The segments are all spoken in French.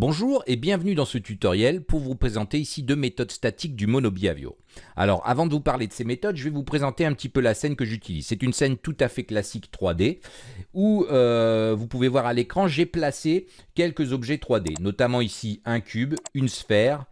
Bonjour et bienvenue dans ce tutoriel pour vous présenter ici deux méthodes statiques du monobiavio. Alors avant de vous parler de ces méthodes, je vais vous présenter un petit peu la scène que j'utilise. C'est une scène tout à fait classique 3D où euh, vous pouvez voir à l'écran, j'ai placé quelques objets 3D, notamment ici un cube, une sphère,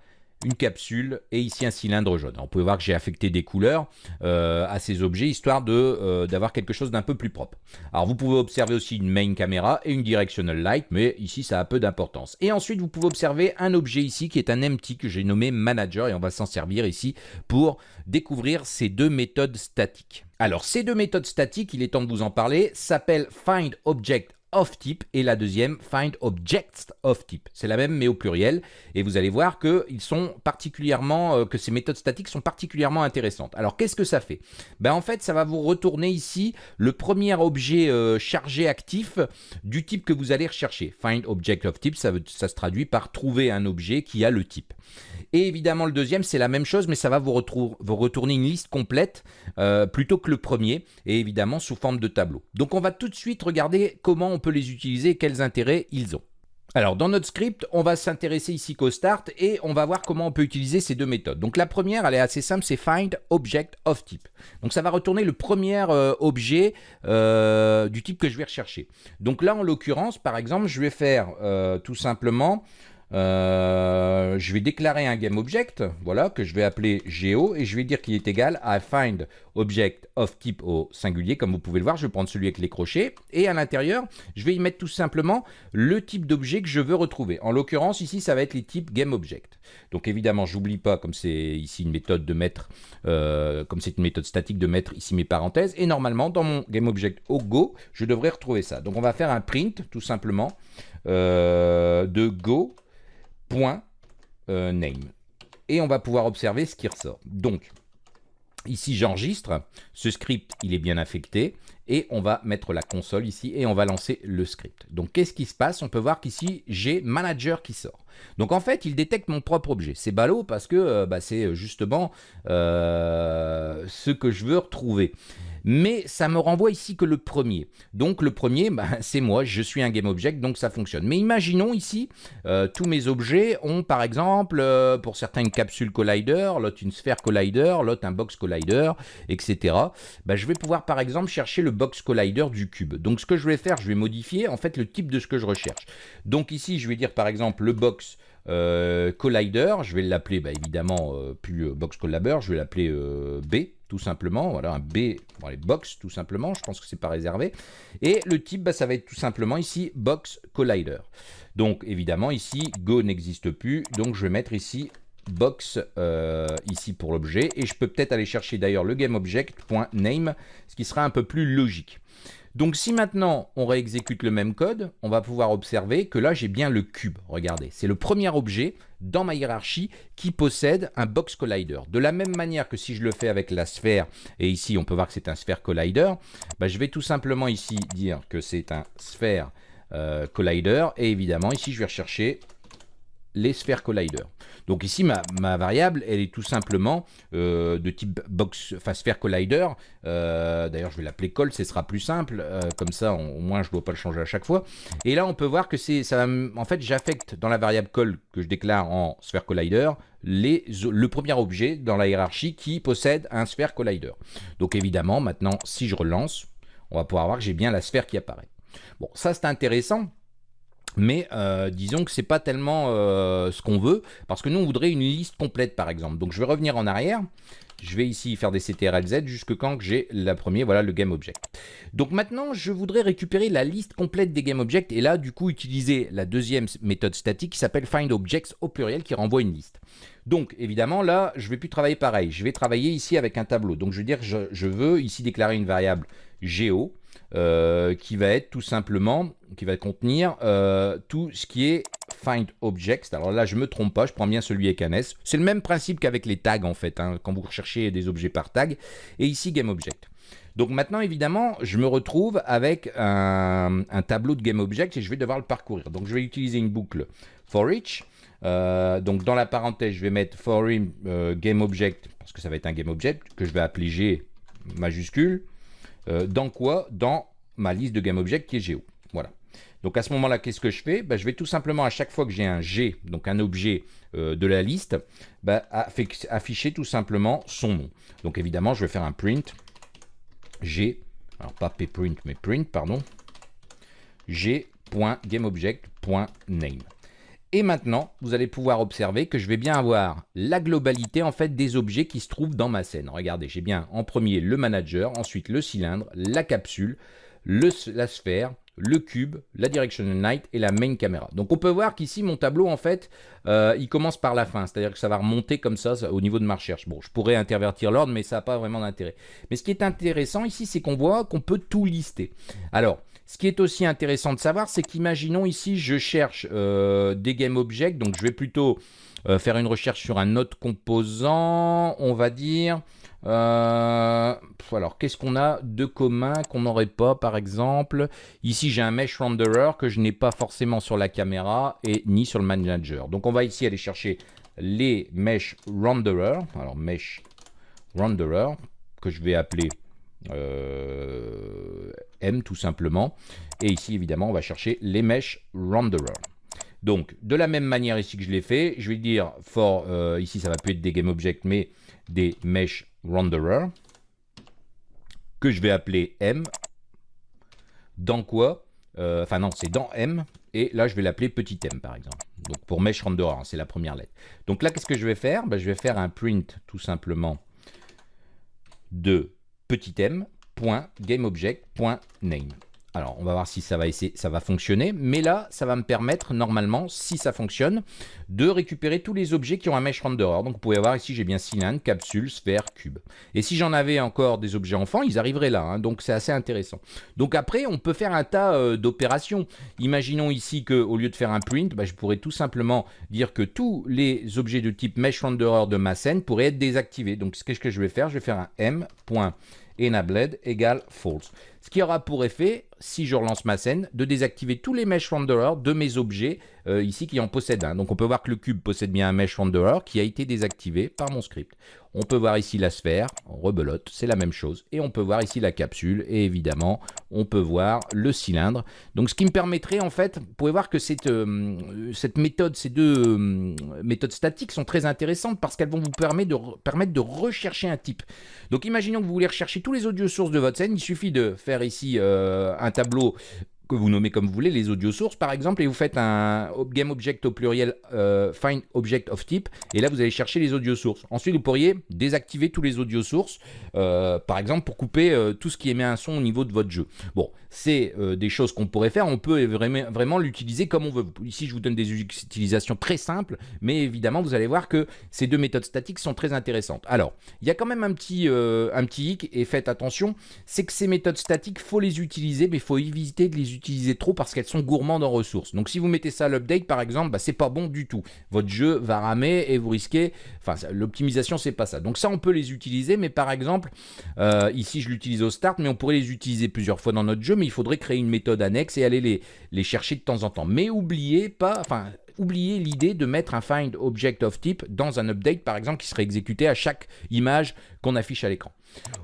une capsule et ici un cylindre jaune. on peut voir que j'ai affecté des couleurs euh, à ces objets histoire euh, d'avoir quelque chose d'un peu plus propre. Alors vous pouvez observer aussi une main caméra et une directional light, mais ici ça a peu d'importance. Et ensuite vous pouvez observer un objet ici qui est un empty que j'ai nommé manager et on va s'en servir ici pour découvrir ces deux méthodes statiques. Alors ces deux méthodes statiques, il est temps de vous en parler, s'appellent find object of type et la deuxième find objects of type. C'est la même mais au pluriel et vous allez voir que ils sont particulièrement euh, que ces méthodes statiques sont particulièrement intéressantes. Alors qu'est-ce que ça fait? Ben en fait, ça va vous retourner ici le premier objet euh, chargé actif du type que vous allez rechercher. Find object of type, ça, ça se traduit par trouver un objet qui a le type. Et évidemment, le deuxième, c'est la même chose, mais ça va vous, retourner une liste complète euh, plutôt que le premier, et évidemment sous forme de tableau. Donc on va tout de suite regarder comment on peut les utiliser quels intérêts ils ont. Alors dans notre script, on va s'intéresser ici qu'au start et on va voir comment on peut utiliser ces deux méthodes. Donc la première, elle est assez simple, c'est find object of type. Donc ça va retourner le premier euh, objet euh, du type que je vais rechercher. Donc là en l'occurrence, par exemple, je vais faire tout simplement euh, je vais déclarer un GameObject, voilà, que je vais appeler Geo, et je vais dire qu'il est égal à find of type au singulier, comme vous pouvez le voir, je vais prendre celui avec les crochets, et à l'intérieur, je vais y mettre tout simplement le type d'objet que je veux retrouver. En l'occurrence, ici, ça va être les types GameObject. Donc évidemment, j'oublie pas, comme c'est ici une méthode de mettre, euh, comme c'est une méthode statique, de mettre ici mes parenthèses, et normalement, dans mon GameObject au Go, je devrais retrouver ça. Donc on va faire un print, tout simplement, euh, de Go, point euh, name. Et on va pouvoir observer ce qui ressort. Donc, ici j'enregistre, ce script il est bien affecté, et on va mettre la console ici, et on va lancer le script. Donc qu'est-ce qui se passe? On peut voir qu'ici j'ai manager qui sort. Donc en fait, il détecte mon propre objet. C'est ballot parce que euh, bah, c'est justement euh, ce que je veux retrouver mais ça me renvoie ici que le premier. Donc le premier, bah, c'est moi, je suis un GameObject, donc ça fonctionne. Mais imaginons ici, euh, tous mes objets ont par exemple, euh, pour certains une capsule collider, l'autre une sphère collider, l'autre un box collider, etc. Bah, je vais pouvoir par exemple chercher le box collider du cube. Donc ce que je vais faire, je vais modifier en fait le type de ce que je recherche. Donc ici, je vais dire par exemple le box euh, collider, je vais l'appeler bah, évidemment plus box collider, je vais l'appeler B tout simplement. Voilà, un B, bon, les box, tout simplement. Je pense que c'est pas réservé. Et le type, bah, ça va être tout simplement ici box collider. Donc, évidemment, ici, Go n'existe plus. Donc, je vais mettre ici box euh, ici pour l'objet. Et je peux peut-être aller chercher d'ailleurs le GameObject.name, ce qui sera un peu plus logique. Donc si maintenant on réexécute le même code, on va pouvoir observer que là j'ai bien le cube. Regardez, c'est le premier objet dans ma hiérarchie qui possède un box collider. De la même manière que si je le fais avec la sphère, et ici on peut voir que c'est un sphère collider, bah, je vais tout simplement ici dire que c'est un sphère euh, collider, et évidemment ici je vais rechercher les sphères collider. Donc ici, ma, variable, elle est tout simplement euh, de type box, enfin sphère collider. Euh, d'ailleurs, je vais l'appeler col, ce sera plus simple. Euh, comme ça, au moins, je ne dois pas le changer à chaque fois. Et là, on peut voir que c'est, ça, en fait, j'affecte dans la variable col que je déclare en sphère collider le premier objet dans la hiérarchie qui possède un sphère collider. Donc évidemment, maintenant, si je relance, on va pouvoir voir que j'ai bien la sphère qui apparaît. Bon, ça c'est intéressant mais euh, disons que c'est pas tellement euh, ce qu'on veut, parce que nous on voudrait une liste complète par exemple. Donc je vais revenir en arrière, je vais ici faire des CTRL-Z jusque quand j'ai la première, voilà le GameObject. Donc maintenant je voudrais récupérer la liste complète des GameObjects et là du coup utiliser la deuxième méthode statique qui s'appelle FindObjects au pluriel qui renvoie une liste. Donc évidemment là je vais plus travailler pareil, je vais travailler ici avec un tableau. Donc je veux dire je, je veux ici déclarer une variable Geo euh, qui va être tout simplement, qui va contenir euh, tout ce qui est find objects. Alors là, je me trompe pas, je prends bien celui avec un S. C'est le même principe qu'avec les tags en fait, hein, quand vous recherchez des objets par tag. Et ici, GameObject. Donc maintenant, évidemment, je me retrouve avec un, tableau de GameObject et je vais devoir le parcourir. Donc je vais utiliser une boucle for each. Euh, donc dans la parenthèse, je vais mettre for GameObject, parce que ça va être un GameObject, que je vais appeler G majuscule. Euh, dans quoi? Dans ma liste de GameObject qui est Géo. Voilà. Donc à ce moment-là, qu'est-ce que je fais? Bah, Je vais tout simplement, à chaque fois que j'ai un G, donc un objet euh, de la liste, bah, afficher tout simplement son nom. Donc évidemment, je vais faire un print G, alors pas mais print, pardon, g.gameobject.name. Et maintenant, vous allez pouvoir observer que je vais bien avoir la globalité en fait des objets qui se trouvent dans ma scène. Regardez, j'ai bien en premier le manager, ensuite le cylindre, la capsule, le, la sphère, le cube, la directional light et la main camera. Donc on peut voir qu'ici mon tableau en fait euh, il commence par la fin, c'est-à-dire que ça va remonter comme ça, au niveau de ma recherche. Bon je pourrais intervertir l'ordre mais ça n'a pas vraiment d'intérêt. Mais ce qui est intéressant ici c'est qu'on voit qu'on peut tout lister. Alors ce qui est aussi intéressant de savoir c'est qu'imaginons ici je cherche euh, des game objects donc je vais plutôt euh, faire une recherche sur un autre composant, on va dire euh, alors, qu'est-ce qu'on a de commun qu'on n'aurait pas, par exemple? Ici, j'ai un Mesh Renderer que je n'ai pas forcément sur la caméra et ni sur le Manager. Donc, on va ici aller chercher les Mesh Renderer. Alors, Mesh Renderer, que je vais appeler euh, M tout simplement. Et ici, évidemment, on va chercher les Mesh Renderer. Donc, de la même manière ici que je l'ai fait, je vais dire for, euh, ici ça va plus être des GameObjects, mais des Mesh renderer que je vais appeler M. Dans quoi euh, Enfin non, c'est dans M. Et là, je vais l'appeler petit m par exemple. Donc pour mesh renderer, hein, c'est la première lettre. Donc là, qu'est-ce que je vais faire? Ben, Je vais faire un print tout simplement de petit m .gameobject.name. Alors, on va voir si ça va, essayer, ça va fonctionner. Mais là, ça va me permettre, normalement, si ça fonctionne, de récupérer tous les objets qui ont un mesh renderer. Donc, vous pouvez voir ici, j'ai bien cylindre, capsule, sphère, cube. Et si j'en avais encore des objets enfants, ils arriveraient là. Hein. donc, c'est assez intéressant. Donc, après, on peut faire un tas euh, d'opérations. Imaginons ici qu'au lieu de faire un print, bah, je pourrais tout simplement dire que tous les objets de type mesh renderer de ma scène pourraient être désactivés. Donc, qu'est-ce que je vais faire? Je vais faire un m.enabled égale false. Ce qui aura pour effet, si je relance ma scène, de désactiver tous les mesh renderers de mes objets euh, ici qui en possèdent un. Donc on peut voir que le cube possède bien un mesh renderer qui a été désactivé par mon script. On peut voir ici la sphère, rebelote, c'est la même chose. Et on peut voir ici la capsule et évidemment on peut voir le cylindre. Donc ce qui me permettrait en fait, vous pouvez voir que cette, euh, méthode, ces deux euh, méthodes statiques sont très intéressantes parce qu'elles vont vous permettre de, permettre de rechercher un type. Donc imaginons que vous voulez rechercher tous les audio sources de votre scène, il suffit de faire ici un tableau que vous nommez comme vous voulez, les audio sources par exemple, et vous faites un game object au pluriel euh, find object of type, et là vous allez chercher les audio sources. Ensuite vous pourriez désactiver tous les audio sources, euh, par exemple pour couper euh, tout ce qui émet un son au niveau de votre jeu. Bon, c'est des choses qu'on pourrait faire, on peut vraiment, vraiment l'utiliser comme on veut. Ici je vous donne des utilisations très simples, mais évidemment vous allez voir que ces deux méthodes statiques sont très intéressantes. Alors, il y a quand même un petit, un petit hic, et faites attention, c'est que ces méthodes statiques, faut les utiliser, mais il faut éviter de les utiliser utiliser trop parce qu'elles sont gourmandes en ressources. Donc si vous mettez ça à l'update par exemple, bah, c'est pas bon du tout. Votre jeu va ramer et vous risquez, enfin l'optimisation c'est pas ça. Donc ça on peut les utiliser, mais par exemple, euh, ici je l'utilise au start, mais on pourrait les utiliser plusieurs fois dans notre jeu, mais il faudrait créer une méthode annexe et aller les, les chercher de temps en temps. Mais oubliez pas, enfin oubliez l'idée de mettre un find object of type dans un update par exemple qui serait exécuté à chaque image affiche à l'écran.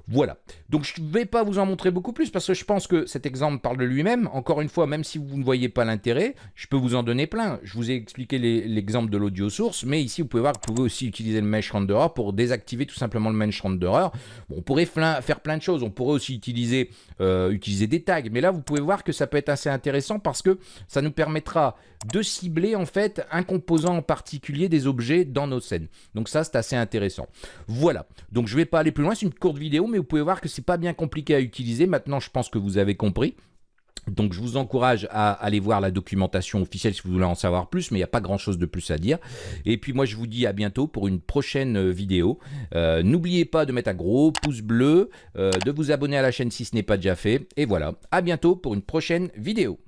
Voilà. Donc je vais pas vous en montrer beaucoup plus parce que je pense que cet exemple parle de lui-même. Encore une fois, même si vous ne voyez pas l'intérêt, je peux vous en donner plein. Je vous ai expliqué l'exemple de l'audio source, mais ici vous pouvez voir que vous pouvez aussi utiliser le mesh renderer pour désactiver tout simplement le mesh renderer. On pourrait faire plein de choses. On pourrait aussi utiliser, euh, utiliser des tags, mais là vous pouvez voir que ça peut être assez intéressant parce que ça nous permettra de cibler en fait un composant en particulier des objets dans nos scènes. Donc ça c'est assez intéressant. Voilà. Donc je vais pas aller plus loin. C'est une courte vidéo, mais vous pouvez voir que c'est pas bien compliqué à utiliser. Maintenant, je pense que vous avez compris. Donc je vous encourage à aller voir la documentation officielle si vous voulez en savoir plus, mais il n'y a pas grand chose de plus à dire. Et puis moi je vous dis à bientôt pour une prochaine euh, vidéo. Euh, n'oubliez pas de mettre un gros pouce bleu, euh, de vous abonner à la chaîne si ce n'est pas déjà fait. Et voilà, à bientôt pour une prochaine vidéo.